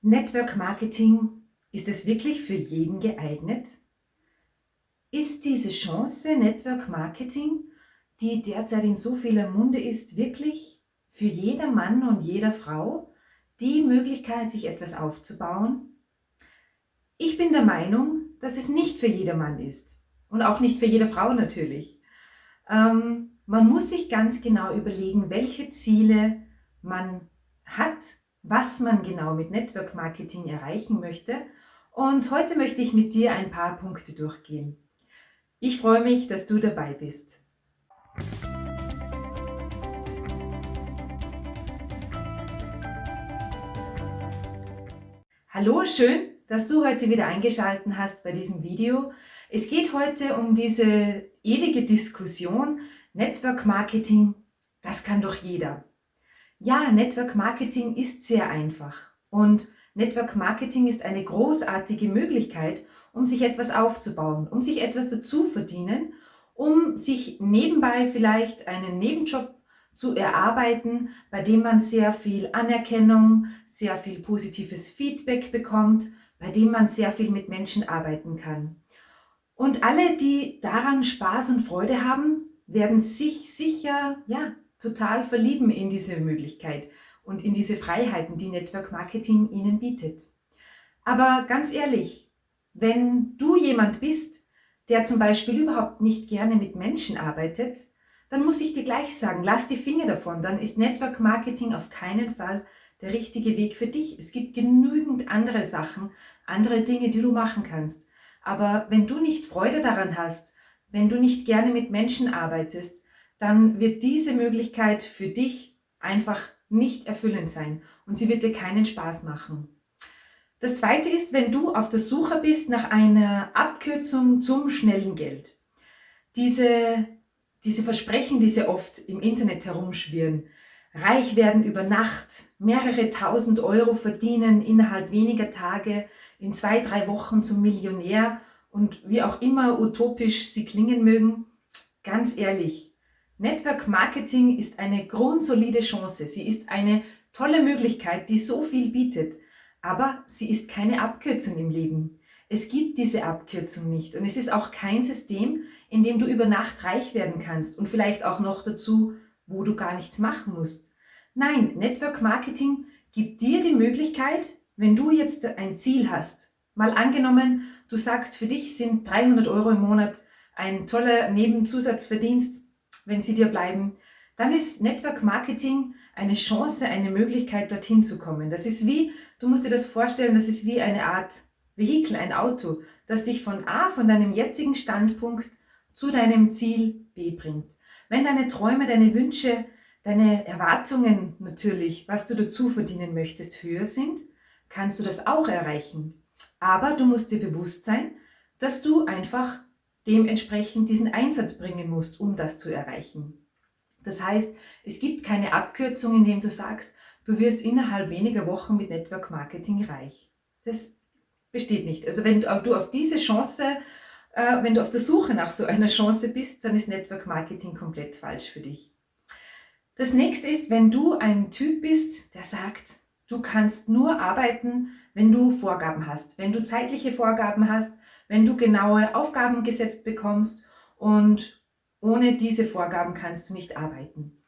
Network Marketing, ist es wirklich für jeden geeignet? Ist diese Chance Network Marketing, die derzeit in so vieler Munde ist, wirklich für jeder Mann und jeder Frau die Möglichkeit, sich etwas aufzubauen? Ich bin der Meinung, dass es nicht für jedermann ist und auch nicht für jede Frau natürlich. Ähm, man muss sich ganz genau überlegen, welche Ziele man hat, was man genau mit Network Marketing erreichen möchte. Und heute möchte ich mit dir ein paar Punkte durchgehen. Ich freue mich, dass du dabei bist. Hallo, schön, dass du heute wieder eingeschaltet hast bei diesem Video. Es geht heute um diese ewige Diskussion, Network Marketing, das kann doch jeder. Ja, Network Marketing ist sehr einfach und Network Marketing ist eine großartige Möglichkeit, um sich etwas aufzubauen, um sich etwas dazu verdienen, um sich nebenbei vielleicht einen Nebenjob zu erarbeiten, bei dem man sehr viel Anerkennung, sehr viel positives Feedback bekommt, bei dem man sehr viel mit Menschen arbeiten kann. Und alle, die daran Spaß und Freude haben, werden sich sicher ja, total verlieben in diese Möglichkeit und in diese Freiheiten, die Network Marketing ihnen bietet. Aber ganz ehrlich, wenn du jemand bist, der zum Beispiel überhaupt nicht gerne mit Menschen arbeitet, dann muss ich dir gleich sagen, lass die Finger davon, dann ist Network Marketing auf keinen Fall der richtige Weg für dich. Es gibt genügend andere Sachen, andere Dinge, die du machen kannst. Aber wenn du nicht Freude daran hast, wenn du nicht gerne mit Menschen arbeitest, dann wird diese Möglichkeit für dich einfach nicht erfüllend sein und sie wird dir keinen Spaß machen. Das zweite ist, wenn du auf der Suche bist nach einer Abkürzung zum schnellen Geld. Diese, diese Versprechen, die sehr oft im Internet herumschwirren, reich werden über Nacht, mehrere tausend Euro verdienen innerhalb weniger Tage, in zwei, drei Wochen zum Millionär und wie auch immer utopisch sie klingen mögen, ganz ehrlich, Network Marketing ist eine grundsolide Chance. Sie ist eine tolle Möglichkeit, die so viel bietet. Aber sie ist keine Abkürzung im Leben. Es gibt diese Abkürzung nicht und es ist auch kein System, in dem du über Nacht reich werden kannst und vielleicht auch noch dazu, wo du gar nichts machen musst. Nein, Network Marketing gibt dir die Möglichkeit, wenn du jetzt ein Ziel hast, mal angenommen, du sagst, für dich sind 300 Euro im Monat ein toller Nebenzusatzverdienst, wenn sie dir bleiben, dann ist Network Marketing eine Chance, eine Möglichkeit, dorthin zu kommen. Das ist wie, du musst dir das vorstellen, das ist wie eine Art Vehikel, ein Auto, das dich von A, von deinem jetzigen Standpunkt zu deinem Ziel B bringt. Wenn deine Träume, deine Wünsche, deine Erwartungen natürlich, was du dazu verdienen möchtest, höher sind, kannst du das auch erreichen. Aber du musst dir bewusst sein, dass du einfach dementsprechend diesen Einsatz bringen musst, um das zu erreichen. Das heißt, es gibt keine Abkürzung, indem du sagst, du wirst innerhalb weniger Wochen mit Network Marketing reich. Das besteht nicht. Also wenn du auf diese Chance, äh, wenn du auf der Suche nach so einer Chance bist, dann ist Network Marketing komplett falsch für dich. Das nächste ist, wenn du ein Typ bist, der sagt, du kannst nur arbeiten, wenn du Vorgaben hast, wenn du zeitliche Vorgaben hast, wenn du genaue Aufgaben gesetzt bekommst und ohne diese Vorgaben kannst du nicht arbeiten.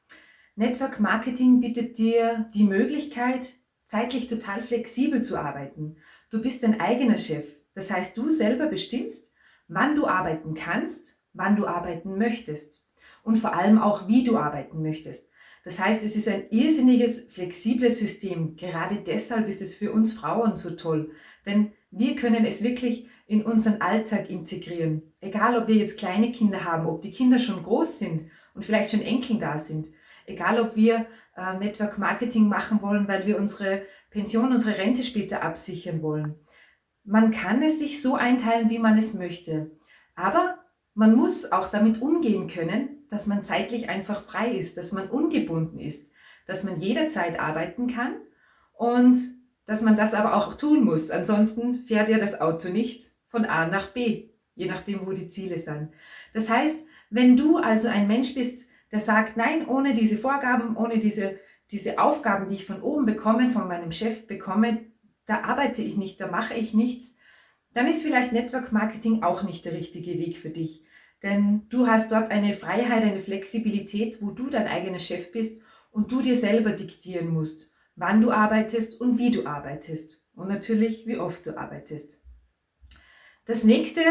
Network Marketing bietet dir die Möglichkeit, zeitlich total flexibel zu arbeiten. Du bist dein eigener Chef. Das heißt, du selber bestimmst, wann du arbeiten kannst, wann du arbeiten möchtest und vor allem auch, wie du arbeiten möchtest. Das heißt, es ist ein irrsinniges, flexibles System. Gerade deshalb ist es für uns Frauen so toll, denn wir können es wirklich in unseren Alltag integrieren. Egal, ob wir jetzt kleine Kinder haben, ob die Kinder schon groß sind und vielleicht schon Enkel da sind. Egal, ob wir äh, Network Marketing machen wollen, weil wir unsere Pension, unsere Rente später absichern wollen. Man kann es sich so einteilen, wie man es möchte. Aber man muss auch damit umgehen können, dass man zeitlich einfach frei ist, dass man ungebunden ist, dass man jederzeit arbeiten kann und dass man das aber auch tun muss. Ansonsten fährt ja das Auto nicht von A nach B, je nachdem, wo die Ziele sind. Das heißt, wenn du also ein Mensch bist, der sagt, nein, ohne diese Vorgaben, ohne diese, diese Aufgaben, die ich von oben bekomme, von meinem Chef bekomme, da arbeite ich nicht, da mache ich nichts, dann ist vielleicht Network Marketing auch nicht der richtige Weg für dich. Denn du hast dort eine Freiheit, eine Flexibilität, wo du dein eigener Chef bist und du dir selber diktieren musst, wann du arbeitest und wie du arbeitest. Und natürlich, wie oft du arbeitest. Das nächste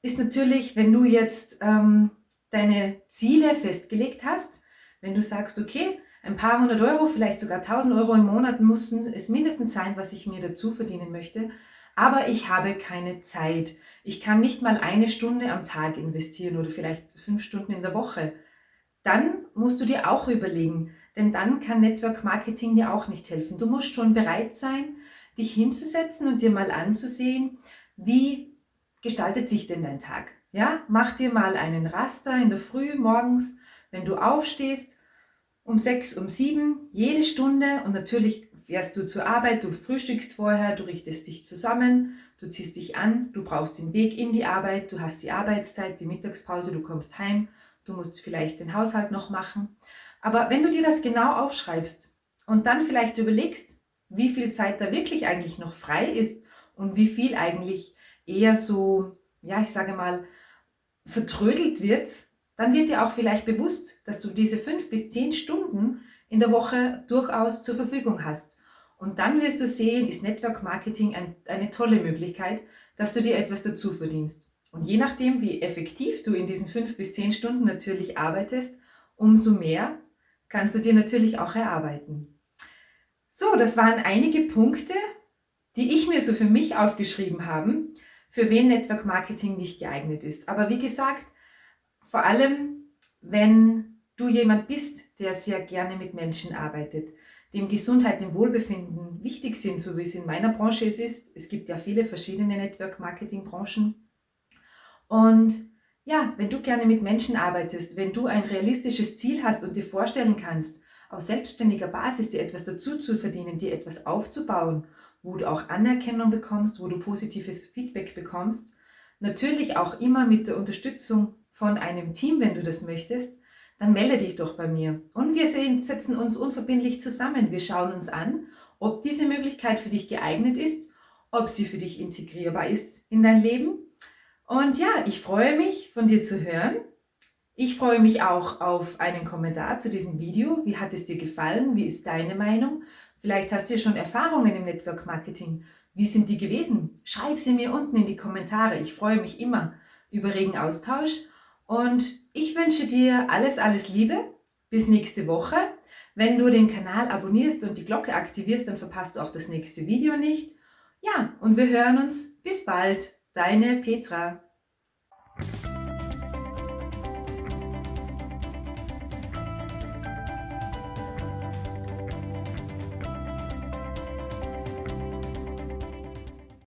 ist natürlich, wenn du jetzt ähm, deine Ziele festgelegt hast, wenn du sagst, okay, ein paar hundert Euro, vielleicht sogar tausend Euro im Monat müssen es mindestens sein, was ich mir dazu verdienen möchte, aber ich habe keine Zeit. Ich kann nicht mal eine Stunde am Tag investieren oder vielleicht fünf Stunden in der Woche. Dann musst du dir auch überlegen, denn dann kann Network Marketing dir auch nicht helfen. Du musst schon bereit sein, dich hinzusetzen und dir mal anzusehen, wie gestaltet sich denn dein Tag? Ja, mach dir mal einen Raster in der Früh morgens, wenn du aufstehst, um sechs, um sieben, jede Stunde und natürlich fährst du zur Arbeit, du frühstückst vorher, du richtest dich zusammen, du ziehst dich an, du brauchst den Weg in die Arbeit, du hast die Arbeitszeit, die Mittagspause, du kommst heim, du musst vielleicht den Haushalt noch machen. Aber wenn du dir das genau aufschreibst und dann vielleicht überlegst, wie viel Zeit da wirklich eigentlich noch frei ist und wie viel eigentlich eher so, ja, ich sage mal, vertrödelt wird, dann wird dir auch vielleicht bewusst, dass du diese fünf bis zehn Stunden in der Woche durchaus zur Verfügung hast. Und dann wirst du sehen, ist Network Marketing ein, eine tolle Möglichkeit, dass du dir etwas dazu verdienst. Und je nachdem, wie effektiv du in diesen fünf bis zehn Stunden natürlich arbeitest, umso mehr kannst du dir natürlich auch erarbeiten. So, das waren einige Punkte, die ich mir so für mich aufgeschrieben habe, für wen Network Marketing nicht geeignet ist. Aber wie gesagt, vor allem, wenn du jemand bist, der sehr gerne mit Menschen arbeitet, dem Gesundheit, dem Wohlbefinden wichtig sind, so wie es in meiner Branche es ist. Es gibt ja viele verschiedene Network-Marketing-Branchen. Und ja, wenn du gerne mit Menschen arbeitest, wenn du ein realistisches Ziel hast und dir vorstellen kannst, auf selbstständiger Basis dir etwas dazu zu verdienen, dir etwas aufzubauen, wo du auch Anerkennung bekommst, wo du positives Feedback bekommst, natürlich auch immer mit der Unterstützung von einem Team, wenn du das möchtest, dann melde dich doch bei mir. Und wir setzen uns unverbindlich zusammen. Wir schauen uns an, ob diese Möglichkeit für dich geeignet ist, ob sie für dich integrierbar ist in dein Leben. Und ja, ich freue mich, von dir zu hören. Ich freue mich auch auf einen Kommentar zu diesem Video. Wie hat es dir gefallen? Wie ist deine Meinung? Vielleicht hast du ja schon Erfahrungen im Network Marketing. Wie sind die gewesen? Schreib sie mir unten in die Kommentare. Ich freue mich immer über regen Austausch und ich wünsche dir alles, alles Liebe. Bis nächste Woche. Wenn du den Kanal abonnierst und die Glocke aktivierst, dann verpasst du auch das nächste Video nicht. Ja, und wir hören uns. Bis bald. Deine Petra.